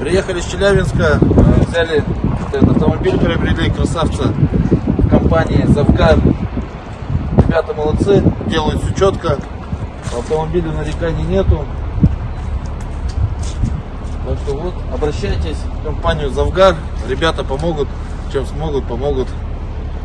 приехали с Челябинска, э, взяли этот автомобиль, приобрели красавца компании Завгар. Ребята молодцы, делают все четко. Автомобиля нареканий нету. Так что вот, обращайтесь в компанию Завгар. Ребята помогут, чем смогут, помогут.